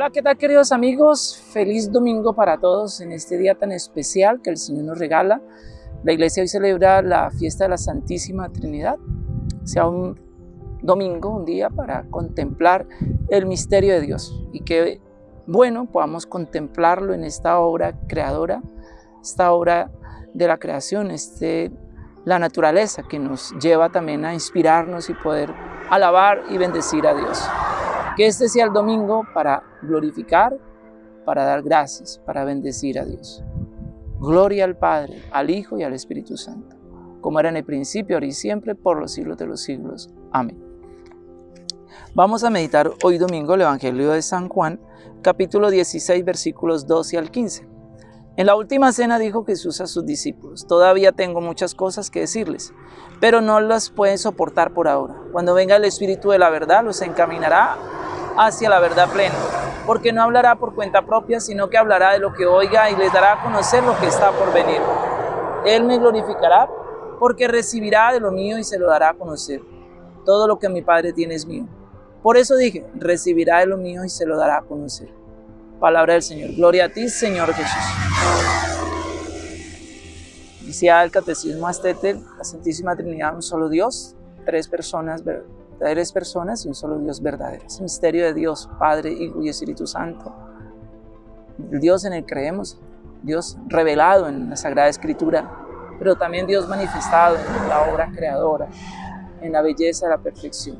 Hola, ¿qué tal queridos amigos? Feliz domingo para todos en este día tan especial que el Señor nos regala. La iglesia hoy celebra la fiesta de la Santísima Trinidad. Sea un domingo, un día para contemplar el misterio de Dios y que, bueno, podamos contemplarlo en esta obra creadora, esta obra de la creación, este, la naturaleza que nos lleva también a inspirarnos y poder alabar y bendecir a Dios. Que este sea el domingo para glorificar, para dar gracias, para bendecir a Dios. Gloria al Padre, al Hijo y al Espíritu Santo, como era en el principio, ahora y siempre, por los siglos de los siglos. Amén. Vamos a meditar hoy domingo el Evangelio de San Juan, capítulo 16, versículos 12 al 15. En la última cena dijo Jesús a sus discípulos, todavía tengo muchas cosas que decirles, pero no las pueden soportar por ahora. Cuando venga el Espíritu de la verdad, los encaminará hacia la verdad plena, porque no hablará por cuenta propia, sino que hablará de lo que oiga y les dará a conocer lo que está por venir. Él me glorificará, porque recibirá de lo mío y se lo dará a conocer. Todo lo que mi Padre tiene es mío. Por eso dije, recibirá de lo mío y se lo dará a conocer. Palabra del Señor. Gloria a ti, Señor Jesús. Decía el Catecismo Astete, la Santísima Trinidad, un solo Dios, tres personas tres personas y un solo Dios verdadero. Es el misterio de Dios, Padre, Hijo y Espíritu Santo. El Dios en el que creemos, Dios revelado en la Sagrada Escritura, pero también Dios manifestado en la obra creadora, en la belleza de la perfección.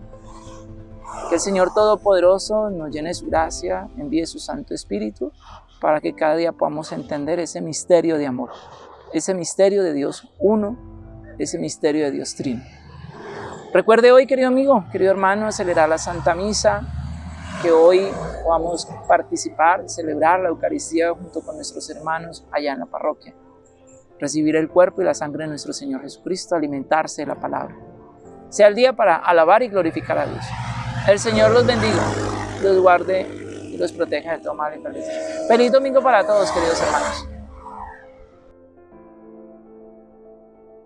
Que el Señor Todopoderoso nos llene su gracia, envíe su Santo Espíritu, para que cada día podamos entender ese misterio de amor, ese misterio de Dios uno, ese misterio de Dios trino. Recuerde hoy, querido amigo, querido hermano, acelerar la Santa Misa, que hoy podamos participar, celebrar la Eucaristía junto con nuestros hermanos allá en la parroquia. Recibir el cuerpo y la sangre de nuestro Señor Jesucristo, alimentarse de la palabra. Sea el día para alabar y glorificar a Dios. El Señor los bendiga, los guarde y los proteja de todo mal y Feliz domingo para todos, queridos hermanos.